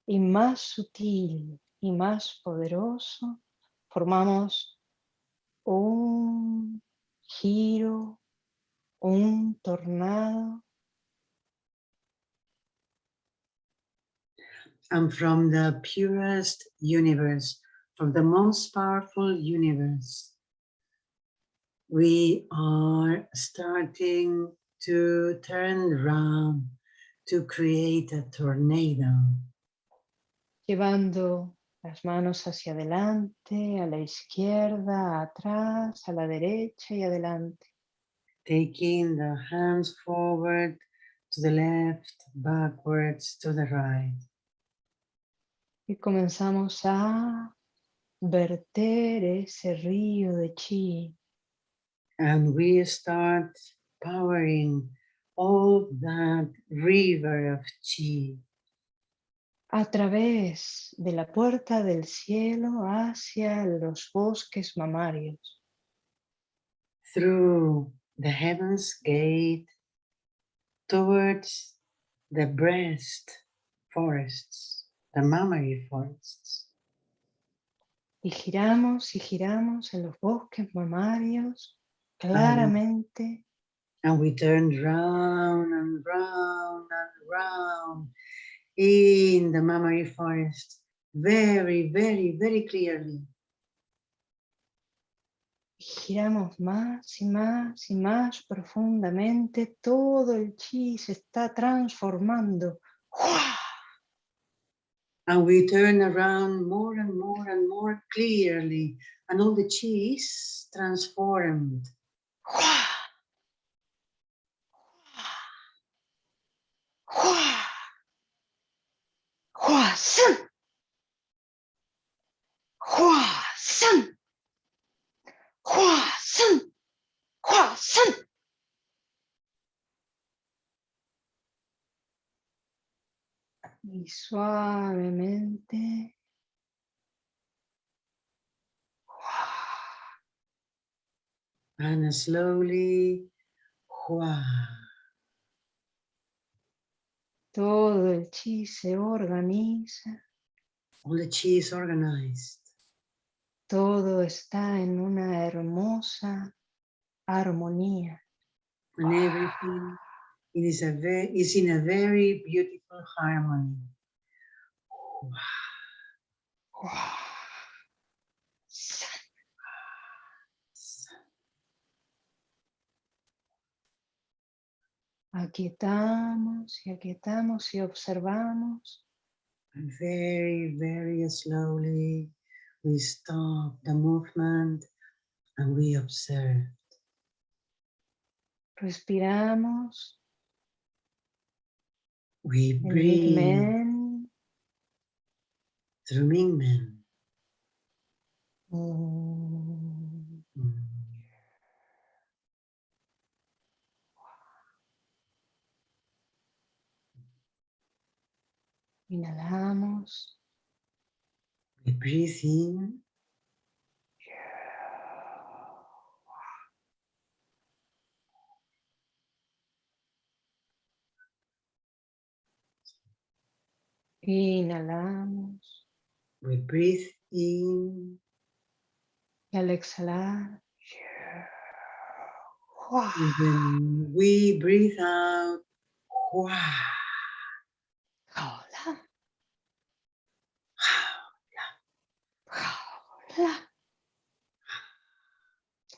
y más sutil y más poderoso, formamos un giro, un tornado and from the purest universe, from the most powerful universe, we are starting to turn around to create a tornado. llevando las manos hacia adelante, a la izquierda, atrás, a la derecha y adelante. Taking the hands forward to the left, backwards to the right. Y comenzamos a verter ese río de chi And we start powering all that river of chi a través de la puerta del cielo hacia los bosques mamarios. through the heaven's gate towards the breast forests, the mammary forests. Y giramos y giramos en los bosques mamarios claramente And we turn round and round and round in the mammary forest very, very, very clearly. giramos más y más y más profundamente. Todo el chi se está transformando. ¡Jua! And we turn around more and more and more clearly. And all the chi is transformed. ¡Jua! ¡Jua! ¡Jua! ¡San! ¡Jua! ¡San! Y suavemente And slowly, todo el chi se organiza, all the chi is organized. todo está en una hermosa armonía. And everything it is, a very, is in a very beautiful harmony. ¡Jua! San. Aquietamos y aquietamos y observamos And very, very slowly, we stop the movement and we observe. Respiramos We breathe. Men, through Mingmen. Mm. Mm. Inhalamos. We breathe in. Inhalamos. We breathe in. Y al exhalar. When we breathe out, wow, Jaula. Jaula.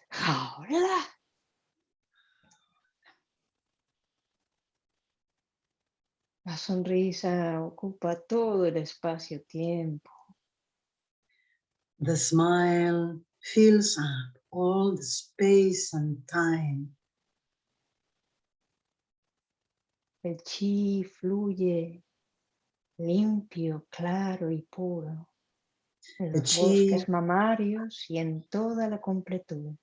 Jaula. La sonrisa ocupa todo el espacio-tiempo. the smile fills up all the space and time. El chi fluye limpio, claro y puro en El los chi- bosques mamarios y en toda la completud.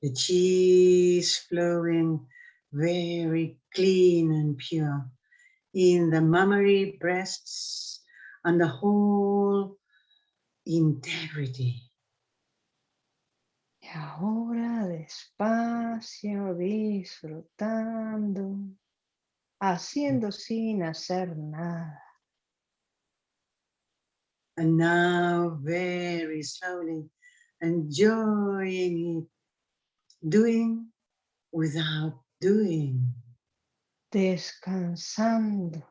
The chi is flowing very clean and pure in the mammary breasts and the whole integrity. Y ahora despacio, disfrutando, haciendo mm. sin hacer nada. And now very slowly enjoying it, doing without doing, Descansando,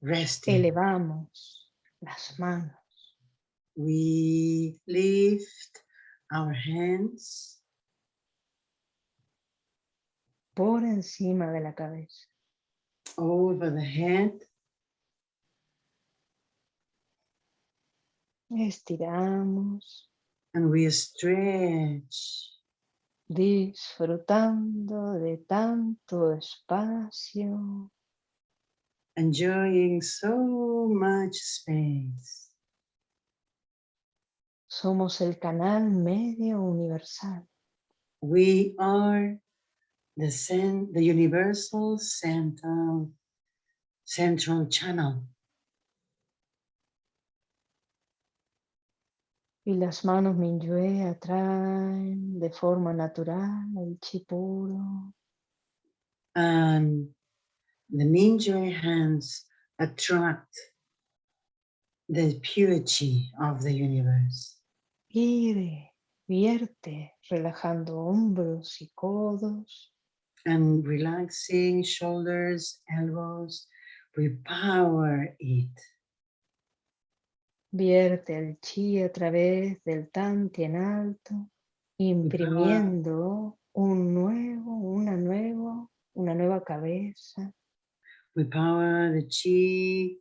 resting. elevamos las manos. We lift our hands por encima de la cabeza. over the head Estiramos, and we stretch, disfrutando de tanto espacio, enjoying so much space. somos el canal medio universal. We are the, the universal central, central channel. Y las manos Minyue atraen de forma natural el chi puro, And the Mingyue hands attract the purity of the universe. y vierte relajando hombros y codos, and relaxing shoulders, elbows, we power it. Vierte el chi a través del tanti en alto, imprimiendo un nuevo, una nuevo, una nueva cabeza, We power the chi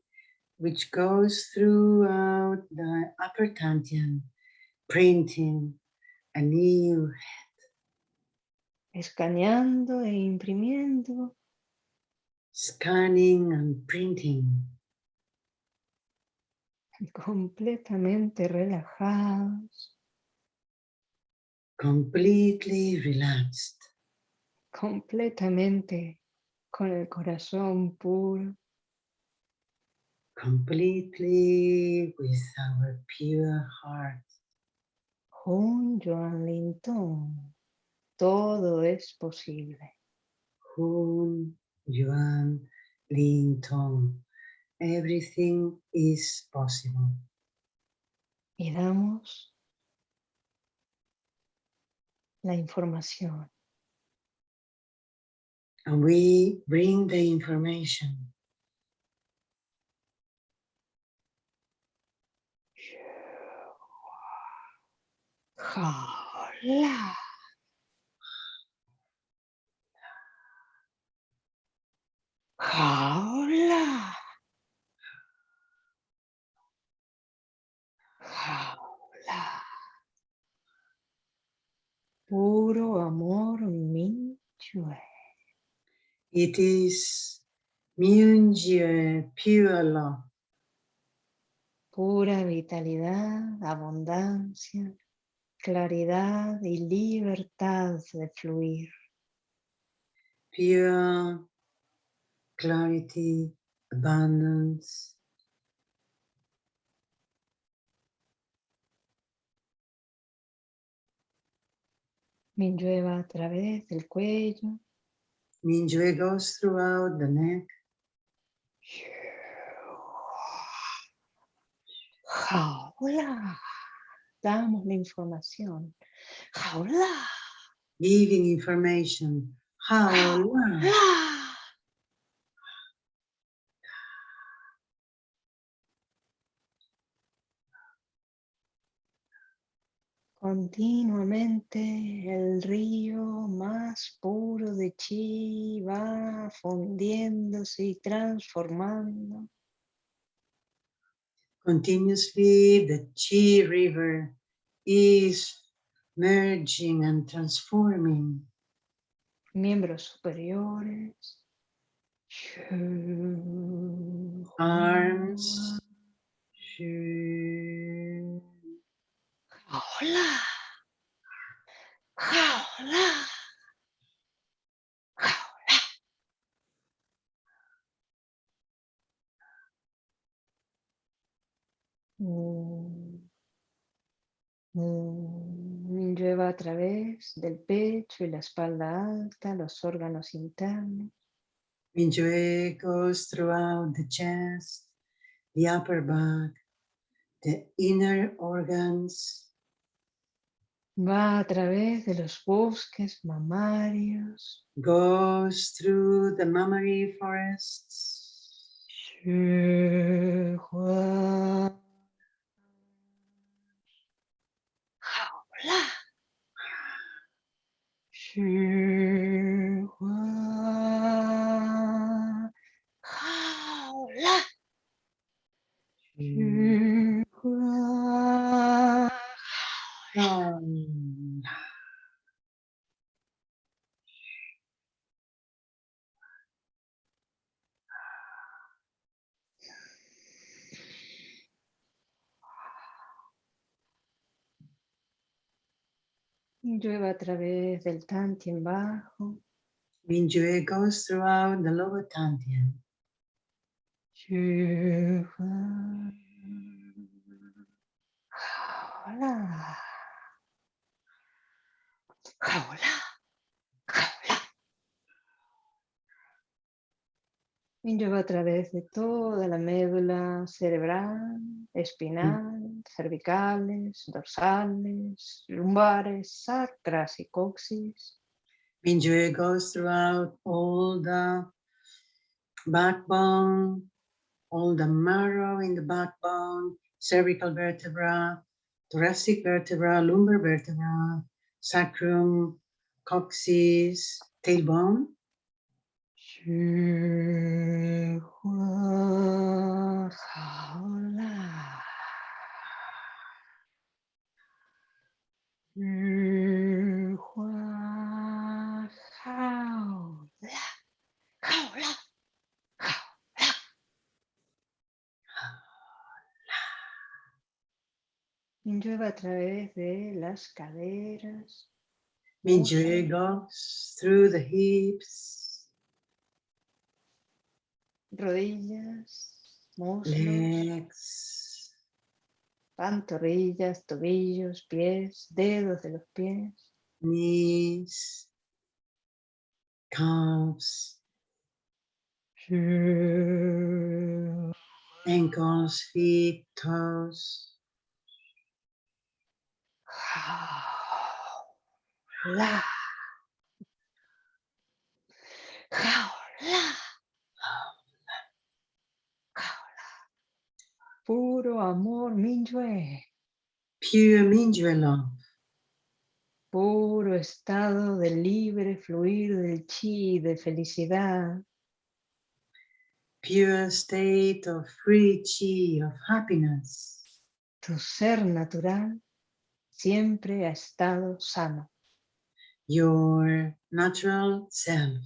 which goes throughout the upper dantian, printing a new escaneando e imprimiendo. Scanning and printing, completamente relajados, completely relaxed, completamente con el corazón puro, completely with our pure heart. Hun Yuan Lintong. Todo es posible. Hun Yuan Lin Tong. Everything is possible. Y damos la información. And we bring the information. Jaula. Jaula. Puro amor Mingyue. It is Myunjie pure love, pura vitalidad, abundancia, claridad y libertad de fluir. pure clarity, abundance, Minyue va a través del cuello, Mingyue goes throughout the neck, Jaula. Damos la información. Jaula. giving information. How Continuamente el río más puro de chi va fundiéndose y transformando. continuously the Chi River is merging and transforming miembros superiores. arms. Jaula. Jaula. Jaula. Mm. Mm, Lleva a través del pecho y la espalda alta, los órganos internos. Mingyue goes throughout the chest, the upper back, the inner organs, Va a través de los bosques mamarios. goes through the mammary forests, Jaula. Jaula. Jaula. Través del tantien bajo. Mingyue goes throughout the lower dantian, Jaula. Jaula. Y Llueva a través de toda la médula cerebral, espinal, cervicales, dorsales, lumbares, sacras y coxis. Mingyue goes throughout all the backbone, all the marrow in the backbone, cervical vertebra, thoracic vertebra, lumbar vertebra, sacrum, coccyx, tailbone, Jaula. Jaula. Jaula. Jaula. Llueva a través de las caderas, goes through the hips, rodillas, muslos, pantorrillas, tobillos, pies, dedos de los pies, knees, calves, ankles, feet, toes. Jaula. Puro amor, Minyue. pure Mingyue love, Puro estado de libre fluir del chi, de felicidad. pure state of free chi, of happiness. Tu ser natural siempre ha estado sano. Your natural self,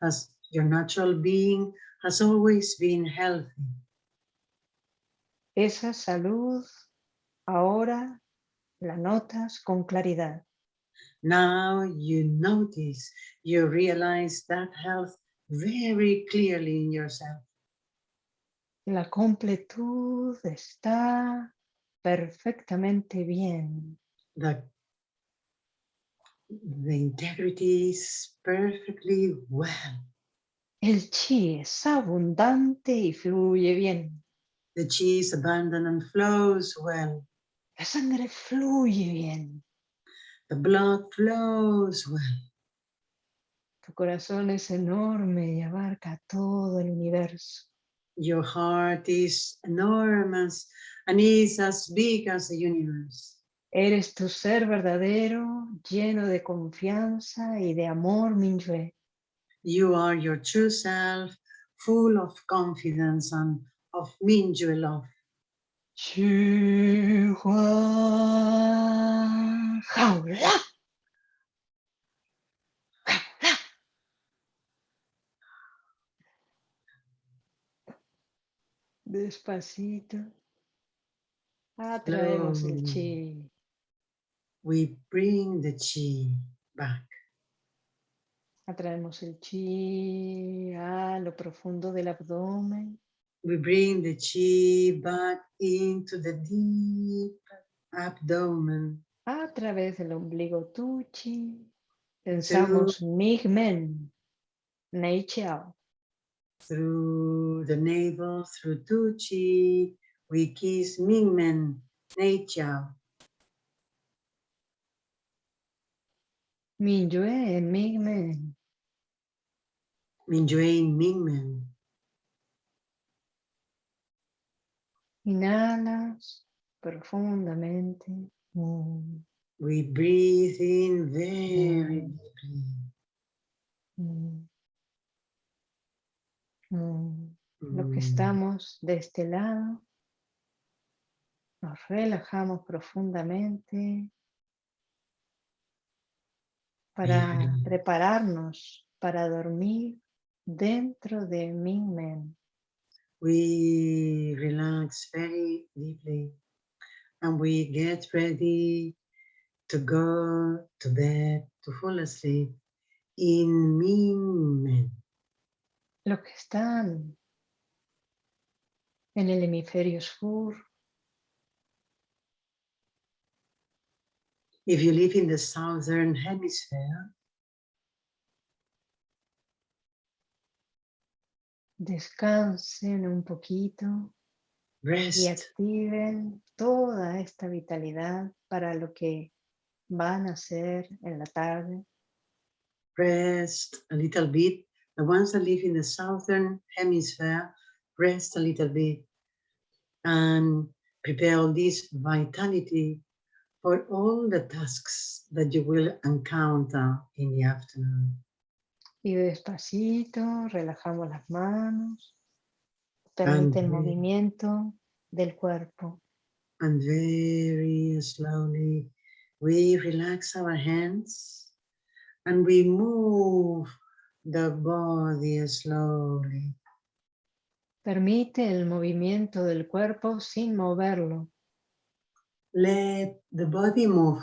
as your natural being has always been healthy. Esa salud ahora la notas con claridad. Now you notice, you realize that health very clearly in yourself. La completud está perfectamente bien. The, the integrity is perfectly well. El chi es abundante y fluye bien. The chi is abundant and flows well. La sangre fluye bien. The blood flows well. Tu corazón es enorme y abarca todo el universo. Your heart is enormous and is as big as the universe. Eres tu ser verdadero, lleno de confianza y de amor, Minyue. You are your true self, full of confidence and of Mingyue love. Despacito. Atraemos el chi. We bring the chi back. Atraemos el chi a lo profundo del abdomen. We bring the chi back into the deep abdomen. A través del ombligo tuchi. Pensamos Migmen. Nei Chao. Through the navel, through Tu Chi, we kiss Mingmen, Neichao. Minyue Migmen. Mingyue Mingmen. Inhalas profundamente. Mm, We breathe in very deeply. mm, mm. Los que Mm. estamos de este lado, nos relajamos profundamente para prepararnos para dormir dentro de Mingmen. We relax very deeply and we get ready to go to bed, to fall asleep in Mingmen. Los que están en el hemisferio sur, If you live in the southern hemisphere, descansen un poquito y rest, activen toda esta vitalidad para lo que van a hacer en la tarde. rest a little bit. The ones that live in the southern hemisphere, rest a little bit and prepare all this vitality for all the tasks that you will encounter in the afternoon. Y despacito relajamos las manos, permite el movimiento del cuerpo. And very slowly, we relax our hands and we move the body slowly. Permite el movimiento del cuerpo sin moverlo. Let the body move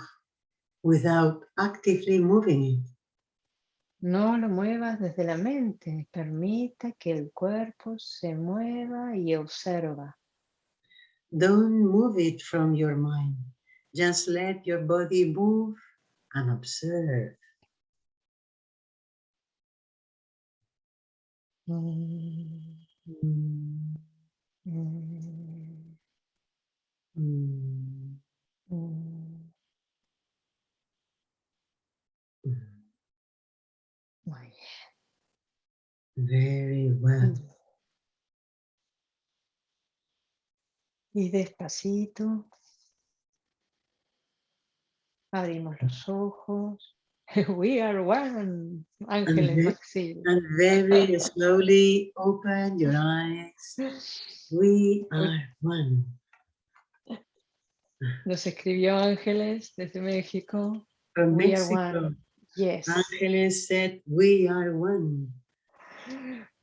without actively moving it. No lo muevas desde la mente, permite que el cuerpo se mueva y observa. Don't move it from your mind. Just let your body move and observe. Mm, mm, mm, mm. mm. Muy Very well. bien. Y despacito abrimos los ojos. We are one. Ángeles Maxil. And very slowly open your eyes. We are one. Nos escribió Ángeles desde México. From We are Mexico, one. Yes. Ángeles said, we are one.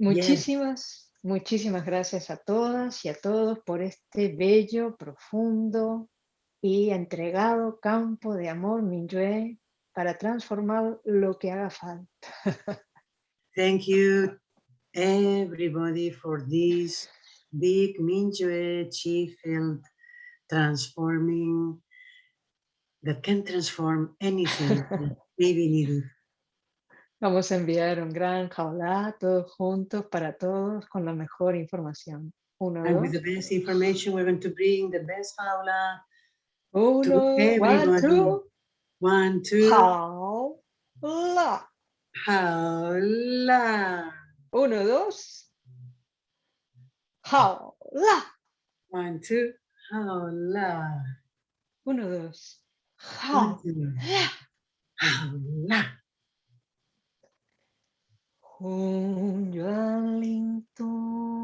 Muchísimas Muchísimas gracias a todas y a todos por este bello, profundo y entregado campo de amor Minyue para transformar lo que haga falta. Thank you everybody for this big Mingyue chi field transforming that can transform anything that maybe needed. Vamos a enviar un gran jaulá, todos juntos, para todos, con la mejor información. Uno, And dos. with the best information, we're going to bring the best jaula. Uno, one, two. One, two, Jaula. jaula. Uno, dos. Jaula. One, two, jaula. Uno, dos. One, Jaula. Two, jaula. Un yuan